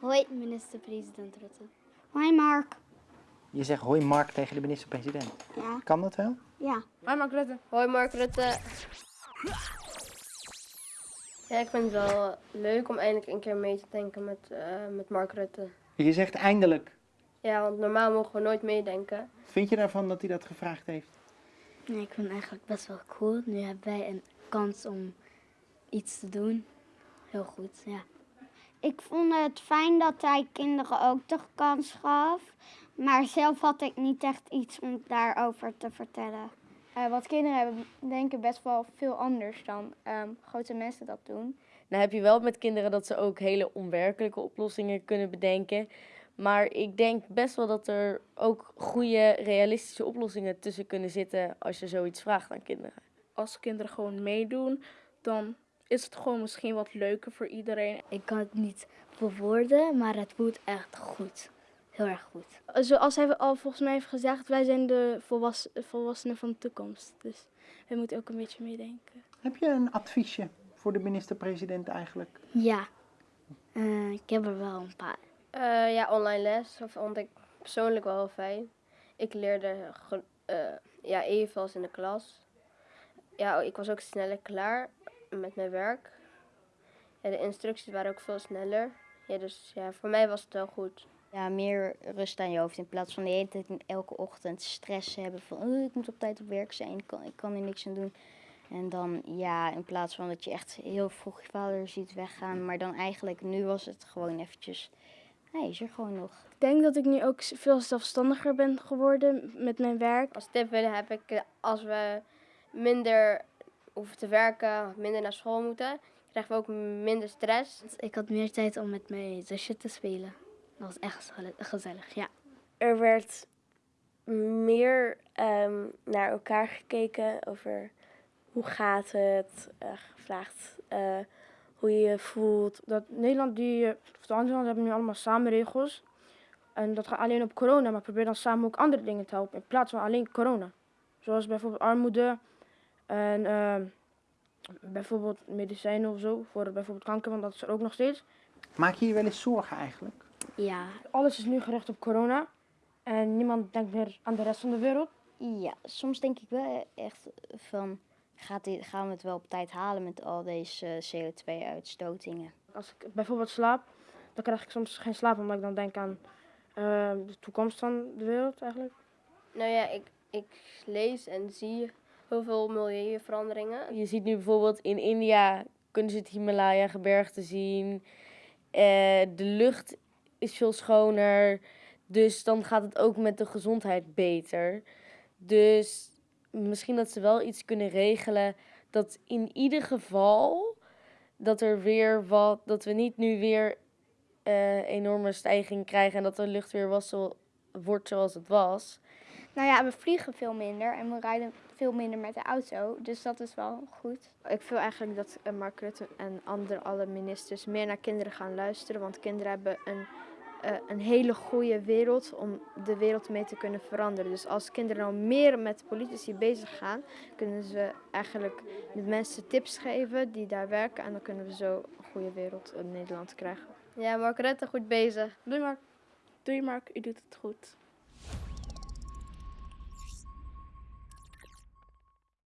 Hoi, minister-president Rutte. Hoi Mark. Je zegt hoi Mark tegen de minister-president. Ja. Kan dat wel? Ja. Hoi Mark Rutte. Hoi Mark Rutte. Ja, ik vind het wel leuk om eindelijk een keer mee te denken met, eh, met Mark Rutte. Je zegt eindelijk. Ja, want normaal mogen we nooit meedenken. Vind je daarvan dat hij dat gevraagd heeft? Nee, ik vind het eigenlijk best wel cool. Nu hebben wij een kans om iets te doen. Heel goed, ja. Ik vond het fijn dat hij kinderen ook de kans gaf. Maar zelf had ik niet echt iets om daarover te vertellen. Uh, want kinderen hebben denken best wel veel anders dan um, grote mensen dat doen. Nou heb je wel met kinderen dat ze ook hele onwerkelijke oplossingen kunnen bedenken. Maar ik denk best wel dat er ook goede, realistische oplossingen tussen kunnen zitten als je zoiets vraagt aan kinderen. Als kinderen gewoon meedoen, dan is het gewoon misschien wat leuker voor iedereen. Ik kan het niet verwoorden, maar het voelt echt goed. Heel erg goed. Zoals hij al volgens mij heeft gezegd, wij zijn de volwass volwassenen van de toekomst. Dus wij moeten ook een beetje meedenken. Heb je een adviesje voor de minister-president eigenlijk? Ja, uh, ik heb er wel een paar. Uh, ja, online les vond ik persoonlijk wel heel fijn. Ik leerde uh, ja, evenals in de klas. Ja, ik was ook sneller klaar met mijn werk. Ja, de instructies waren ook veel sneller. Ja, dus ja, voor mij was het wel goed. Ja, meer rust aan je hoofd in plaats van de hele tijd elke ochtend stress hebben van oh, ik moet op tijd op werk zijn, ik kan, ik kan er niks aan doen. En dan ja, in plaats van dat je echt heel vroeg je vader ziet weggaan, maar dan eigenlijk nu was het gewoon eventjes, hij is er gewoon nog. Ik denk dat ik nu ook veel zelfstandiger ben geworden met mijn werk. Als tip willen heb ik als we minder hoeven te werken, minder naar school moeten, krijgen we ook minder stress. Ik had meer tijd om met mijn zusje te spelen. Dat was echt gezellig, ja. Er werd meer um, naar elkaar gekeken over hoe gaat het, uh, gevraagd uh, hoe je je voelt. Dat Nederland, die, of de andere landen hebben nu allemaal samen regels. En dat gaat alleen op corona, maar probeer dan samen ook andere dingen te helpen in plaats van alleen corona. Zoals bijvoorbeeld armoede en uh, bijvoorbeeld medicijnen of zo voor bijvoorbeeld kanker, want dat is er ook nog steeds. Maak je je wel eens zorgen eigenlijk? Ja. Alles is nu gericht op corona en niemand denkt meer aan de rest van de wereld. Ja, soms denk ik wel echt van, gaat dit, gaan we het wel op tijd halen met al deze CO2-uitstotingen? Als ik bijvoorbeeld slaap, dan krijg ik soms geen slaap omdat ik dan denk aan uh, de toekomst van de wereld eigenlijk. Nou ja, ik, ik lees en zie heel veel milieuveranderingen. Je ziet nu bijvoorbeeld in India kunnen ze het Himalaya-gebergte zien. Uh, de lucht is veel schoner. Dus dan gaat het ook met de gezondheid beter. Dus misschien dat ze wel iets kunnen regelen. Dat in ieder geval dat er weer wat. Dat we niet nu weer uh, enorme stijging krijgen. En dat de lucht weer was zo, wordt zoals het was. Nou ja, we vliegen veel minder en we rijden veel minder met de auto. Dus dat is wel goed. Ik wil eigenlijk dat Mark Rutte en andere alle ministers meer naar kinderen gaan luisteren. Want kinderen hebben een, uh, een hele goede wereld om de wereld mee te kunnen veranderen. Dus als kinderen nou meer met politici bezig gaan, kunnen ze eigenlijk de mensen tips geven die daar werken. En dan kunnen we zo een goede wereld in Nederland krijgen. Ja, Mark Rutte, goed bezig. Doei Mark. Doei Mark, u doet het goed.